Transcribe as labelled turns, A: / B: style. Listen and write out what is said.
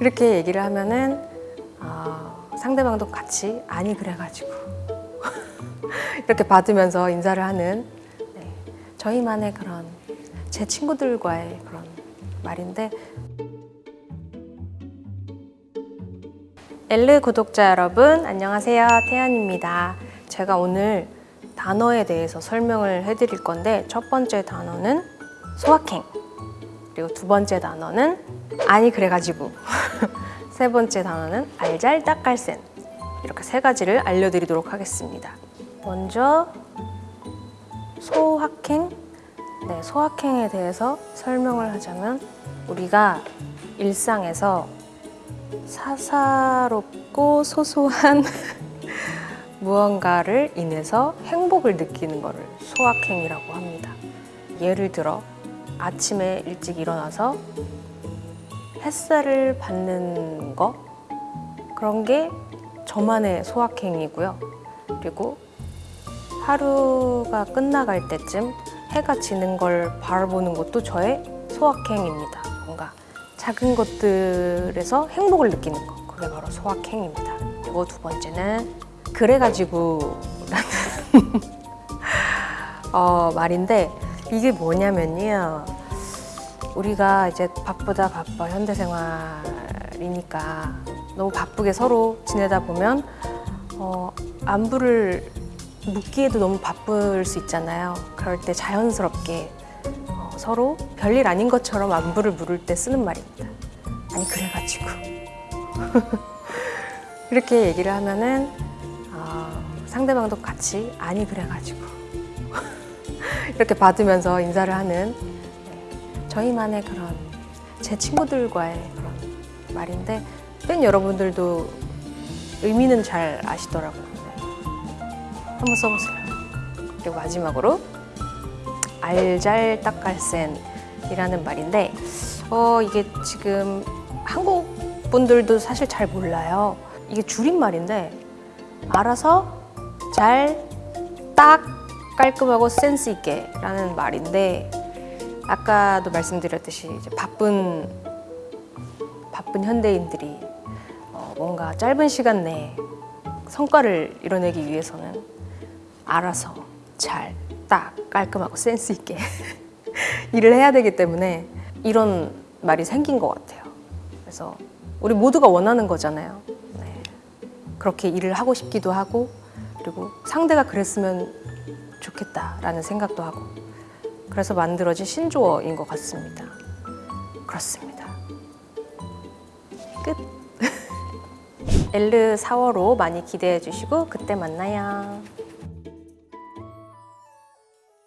A: 이렇게 얘기를 하면은 어, 상대방도 같이 아니 그래가지고 이렇게 받으면서 인사를 하는 네, 저희만의 그런 제 친구들과의 그런 말인데. 엘르 구독자 여러분 안녕하세요. 태연입니다. 제가 오늘 단어에 대해서 설명을 해드릴 건데 첫 번째 단어는 소확행 그리고 두 번째 단어는 아니 그래가지고 세 번째 단어는 알잘딱깔센. 이렇게 세 가지를 알려드리도록 하겠습니다. 먼저 소확행. 네, 소확행에 대해서 설명을 하자면 우리가 일상에서 사사롭고 소소한 무언가를 인해서 행복을 느끼는 것을 소확행이라고 합니다. 예를 들어 아침에 일찍 일어나서 햇살을 받는 거 그런 게 저만의 소확행이고요. 그리고 하루가 끝나갈 때쯤 해가 지는 걸 바라보는 것도 저의 소확행입니다. 뭔가 작은 것들에서 행복을 느끼는 것 그게 바로 소확행입니다. 그리고 두 번째는 그래가지고 라는 어, 말인데 이게 뭐냐면요. 우리가 이제 바쁘다 바빠 현대생활이니까 너무 바쁘게 서로 지내다 보면 어, 안부를 묻기에도 너무 바쁠 수 있잖아요. 그럴 때 자연스럽게 어, 서로 별일 아닌 것처럼 안부를 물을 때 쓰는 말입니다. 아니 그래가지고 이렇게 얘기를 하면은 어, 상대방도 같이 아니 그래가지고 이렇게 받으면서 인사를 하는 네, 저희만의 그런 제 친구들과의 그런 말인데 팬 여러분들도 의미는 잘 아시더라고요. 네. 한번 써보세요. 그리고 마지막으로 알잘딱갈센이라는 말인데 어, 이게 지금 한국 분들도 사실 잘 몰라요. 이게 줄임말인데 알아서 잘 딱 깔끔하고 센스 있게 라는 말인데 아까도 말씀드렸듯이 바쁜 바쁜 현대인들이 어, 뭔가 짧은 시간 내에 성과를 이뤄내기 위해서는 알아서 잘 딱 깔끔하고 센스 있게 일을 해야 되기 때문에 이런 말이 생긴 것 같아요. 그래서 우리 모두가 원하는 거잖아요. 네. 그렇게 일을 하고 싶기도 하고 그리고 상대가 그랬으면 좋겠다라는 생각도 하고 그래서 만들어진 신조어인 것 같습니다. 그렇습니다. 끝. 엘르 4월호 많이 기대해 주시고 그때 만나요.